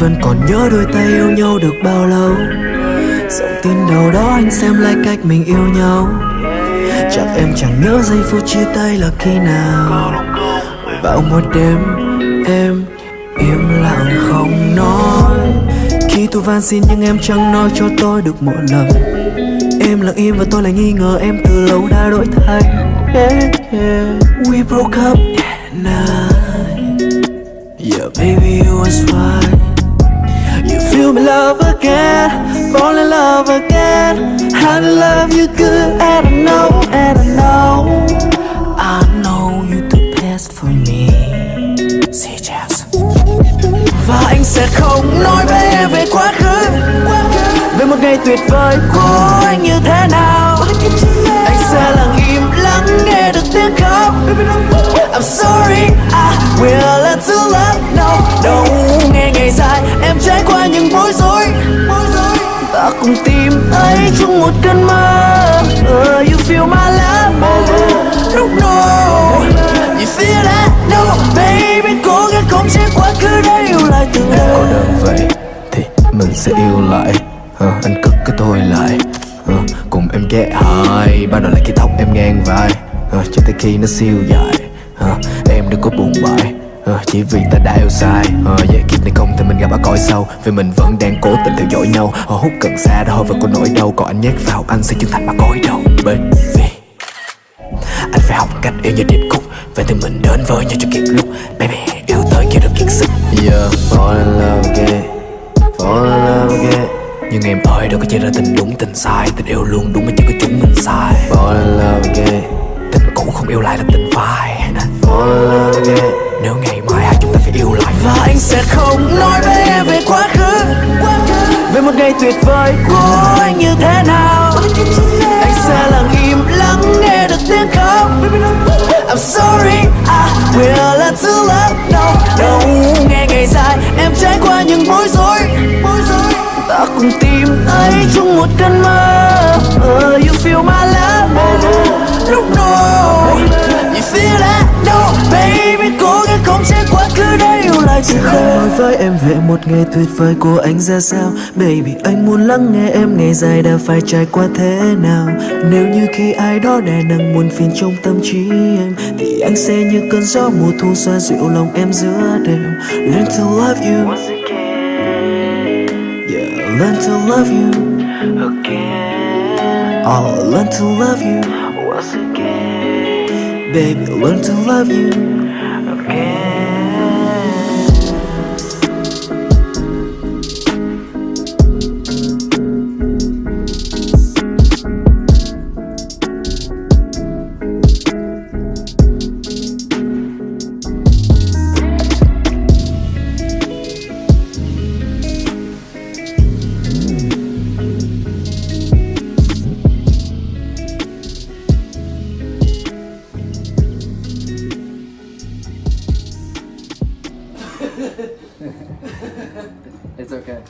vẫn còn nhớ đôi tay yêu nhau được bao lâu. Dòng tin đầu đó anh xem lại cách mình yêu nhau. Chắc em chẳng nhớ giây phút chia tay là khi nào. Vào một đêm em im lặng không nói. Khi tôi van xin nhưng em chẳng nói cho tôi được một lời Em lặng im và tôi lại nghi ngờ em từ lâu đã đổi thay. Yeah, yeah. We broke up that night. Yeah baby you was right. Love again. How to love you good And I know, and I know. I know you the best for me. Say yes. Và anh sẽ không nói với em về quá khứ. Về một ngày tuyệt vời của anh như thế nào. Một cơn mơ. Uh, You feel my love No, no You feel that? No, baby Cố gắng không chế quá khứ để yêu lại từ Em có đơn vậy thì mình sẽ yêu lại. Ờ, Anh cất cái tôi lại. Ờ, Cùng em ghé hai Ban đầu lại cái tóc em ngang vai. Ờ, Cho tới khi nó siêu dài. Ờ, Em đừng có buồn bại Ờ, Chỉ vì ta đã yêu sai. Ờ, Vậy kiếp này không thì mình gặp ở cõi sau. Vì mình vẫn đang cố tình theo dõi nhau. Họ hút cần xa đó và có nỗi đau. Còn anh nhét vào anh sẽ chân thành mà cõi đầu Baby anh phải học cách yêu như điệp khúc. Vậy thì mình đến với nhau cho kịp lúc Baby yêu tới kia được kiệt sức. Yeah, fall in love again. Fall in love again. Nhưng em ơi đâu có chỉ ra tình đúng tình sai. Tình yêu luôn đúng mà chỉ có chúng mình sai. Fall in love again. Tình cũ không yêu lại là tình phai Fall in love again nếu ngày mai hai chúng ta phải yêu lại. Và anh sẽ không nói với em về quá khứ. Về một ngày tuyệt vời của anh như thế nào. Anh sẽ lặng im lắng nghe được tiếng khóc. I'm sorry, I will let you love No, no nghe ngày dài Em trải qua những bối rối. Ta cùng tìm thấy chung một cơn mơ. Từ không nói với em về một ngày tuyệt vời của anh ra sao? Baby anh muốn lắng nghe em ngày dài đã phải trải qua thế nào? Nếu như khi ai đó đè nặng muôn phiền trong tâm trí em Thì anh sẽ như cơn gió mùa thu xoa dịu lòng em giữa đêm. Learn to love you. Yeah, learn to love you. Oh, learn to love you. Baby, learn to love you it's okay.